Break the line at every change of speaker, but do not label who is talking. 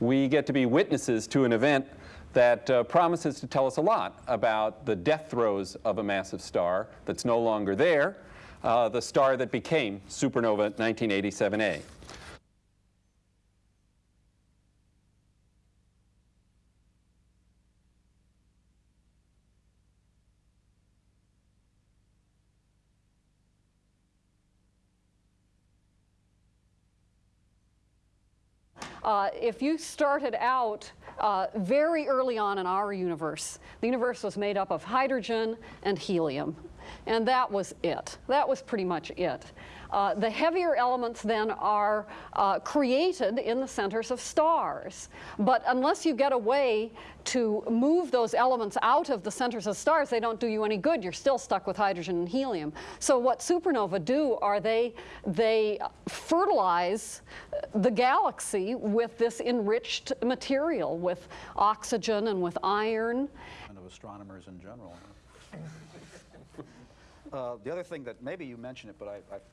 we get to be witnesses to an event that uh, promises to tell us a lot about the death throes of a massive star that's no longer there, uh, the star that became supernova 1987A.
Uh, if you started out uh, very early on in our universe, the universe was made up of hydrogen and helium. And that was it. That was pretty much it. Uh, the heavier elements then are uh, created in the centers of stars. But unless you get a way to move those elements out of the centers of stars, they don't do you any good. You're still stuck with hydrogen and helium. So what supernovae do are they, they fertilize the galaxy with this enriched material, with oxygen and with iron.
And of astronomers in general. Uh, the other thing that maybe you mentioned it, but I, I